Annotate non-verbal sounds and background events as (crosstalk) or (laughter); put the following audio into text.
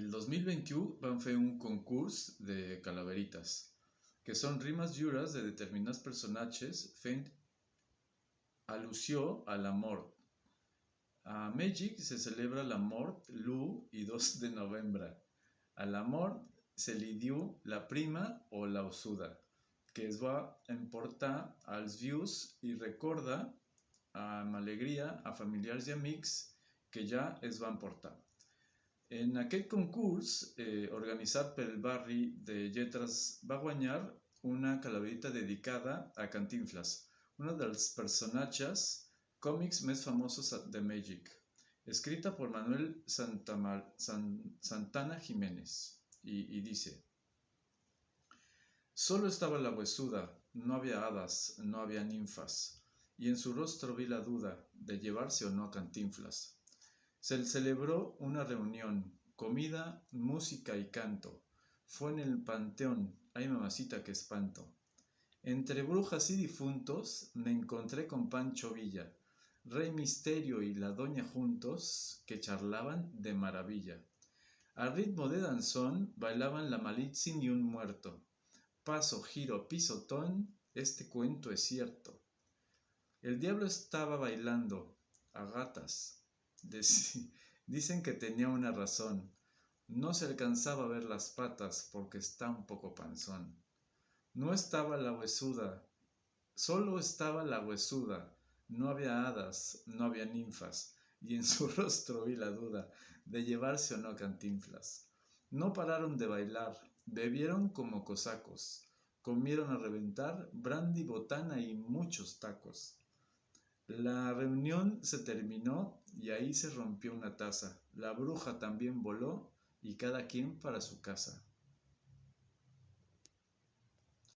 El 2021 van fer un concurs de calaveritas, que són rimes lliures de determinats personatges fent al·lusió a la mort. A Mèxic se celebra la mort l'1 i 2 de novembre. A la mort se li diu la prima o la ossuda, que es va emportar als vius i recorda amb alegria a familiars i amics que ja es van portar. En aquest concurs, eh, organitzat pel barri de Lletres, va guanyar una calaverita dedicada a Cantinflas, un dels personatges còmics més famosos de Mèxic, escrita por Manuel Santamar, San, Santana Jiménez, y, y dice, Solo estaba la huesuda, no había hadas, no había ninfas, y en su rostro vi la duda de llevarse o no a Cantinflas. Se celebró una reunión, comida, música y canto. Fue en el panteón, ay mamacita que espanto. Entre brujas y difuntos me encontré con Pancho Villa, Rey Misterio y la Doña juntos que charlaban de maravilla. Al ritmo de danzón bailaban la Malitzin y un muerto. Paso, giro, pisotón, este cuento es cierto. El diablo estaba bailando a gatas, (laughs) Dicen que tenía una razón. No se alcanzaba a ver las patas porque está un poco panzón. No estaba la huesuda, solo estaba la huesuda. No había hadas, no había ninfas, y en (laughs) su rostro vi la duda de llevarse o no cantinflas. No pararon de bailar, bebieron como cosacos, comieron a reventar brandy, botana y muchos tacos. La reunión se terminó y ahí se rompió una taza. La bruja también voló y cada quien para su casa.